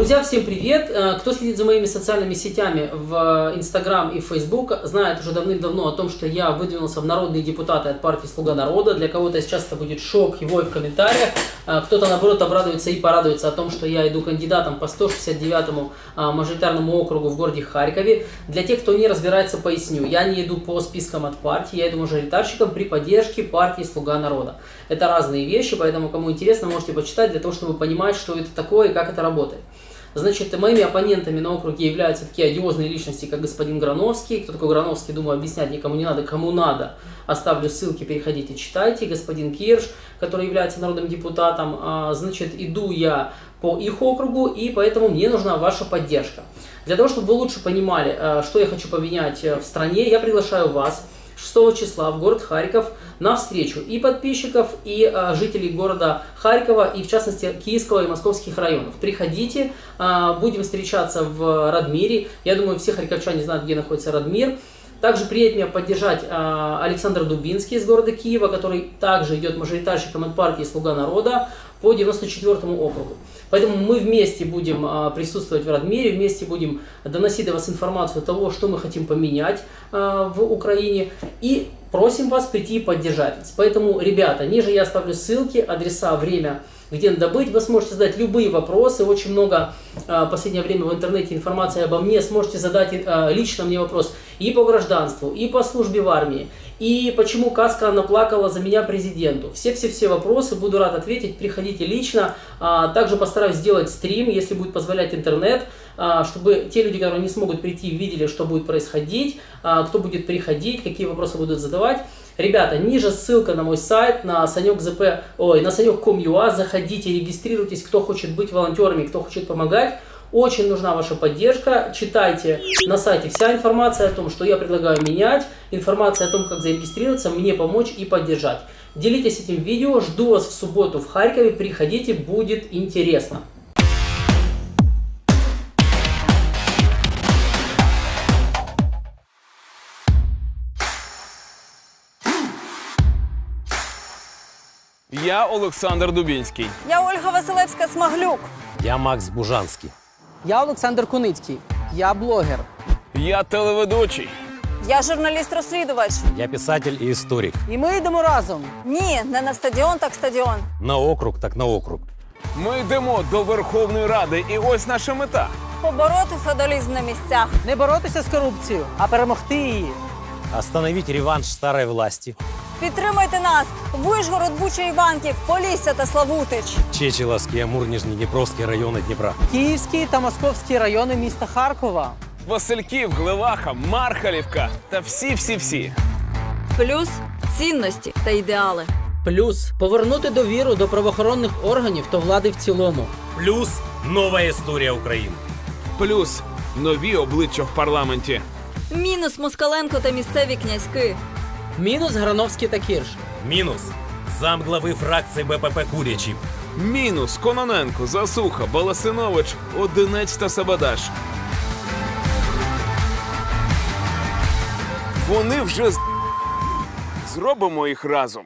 Друзья, всем привет! Э, Кто следит за моими социальными сетями в Инстаграм и Фейсбук, знает уже давным-давно о том, что я выдвинулся в народные депутаты от партии «Слуга народа». Для кого-то сейчас это будет шок, его и в комментариях. Э, Кто-то, наоборот, обрадуется и порадуется о том, что я иду кандидатом по 169-му э, мажоритарному округу в городе Харькове. Для тех, кто не разбирается, поясню. Я не иду по спискам от партии, я иду мажоритарщиком при поддержке партии «Слуга народа». Это разные вещи, поэтому, кому интересно, можете почитать для того, чтобы понимать, что это такое и как это работает. Значит, моими оппонентами на округе являются такие одиозные личности, как господин Грановский. Кто такой Грановский, думаю, объяснять никому не надо. Кому надо, оставлю ссылки, переходите, читайте. Господин Кирш, который является народным депутатом. А, Значит, иду я по их округу, и поэтому мне нужна ваша поддержка. Для того, чтобы вы лучше понимали, а, что я хочу поменять э, в стране, я приглашаю вас 6 числа в город Харьков на встречу и подписчиков, и а, жителей города Харькова, и в частности Киевского и Московских районов. Приходите, а, будем встречаться в Радмире. Я думаю, все харьковчане знают, где находится Радмир. Также приедет меня поддержать а, Александр Дубинский из города Киева, который также идет мажоритарщиком от партии «Слуга народа» по 94 округу. Поэтому мы вместе будем а, присутствовать в Радмире, вместе будем доносить до вас информацию того, что мы хотим поменять а, в Украине. И просим вас прийти и поддержать. Поэтому, ребята, ниже я оставлю ссылки, адреса, время, где надо быть. Вы сможете задать любые вопросы. Очень много а, в последнее время в интернете информации обо мне. Сможете задать а, лично мне вопрос и по гражданству, и по службе в армии, и почему Каска наплакала за меня президенту. Все-все-все вопросы буду рад ответить. Приходите лично. А, Также постараюсь сделать стрим, если будет позволять интернет, а, чтобы те люди, которые не смогут прийти, видели, что будет происходить, а, кто будет приходить, какие вопросы будут задавать. Ребята, ниже ссылка на мой сайт, на Санек ой, на санек.com.ua. Заходите, регистрируйтесь, кто хочет быть волонтерами, кто хочет помогать. Очень нужна ваша поддержка. Читайте на сайте вся информация о том, что я предлагаю менять, информация о том, как зарегистрироваться, мне помочь и поддержать. Делитесь этим видео, жду вас в субботу в Харькове, приходите, будет интересно. Я Олександр Дубінський. Я Ольга Василевська Смаглюк. Я Макс Бужанский. Я Олександр Куницький, я блогер. Я телеведучий. Я журналіст-розслідувач. Я писатель и историк. І ми йдемо разом. Ні, не на стадіон, так стадіон. На округ, так на округ. Ми йдемо до Верховної Ради, і ось наша мета. Побороти феодалізм на місцях. Не боротися з корупцією, а перемогти її. Остановить реванш старой власти. Підтримайте нас. Вишгород, Буча, Іванків, Полісся та Славутич. Чечеловский, Амур, Нижний Днепровский районы Днепра. Київський та московські райони міста Харкова. Васильків, Глеваха, Мархалівка та всі-всі-всі. Плюс цінності та ідеали. Плюс повернути довіру до правоохоронних органів та влади в цілому. Плюс новая история Украины. Плюс нові обличчя в парламенті. Мінус Москаленко та місцеві князьки. Мінус Грановський та Кірш. Мінус. Замглави фракції БПП Курячів. Мінус Кононенко, Засуха, Баласинович, Одинець та Сабадаш. Вони вже з- зробимо їх разом.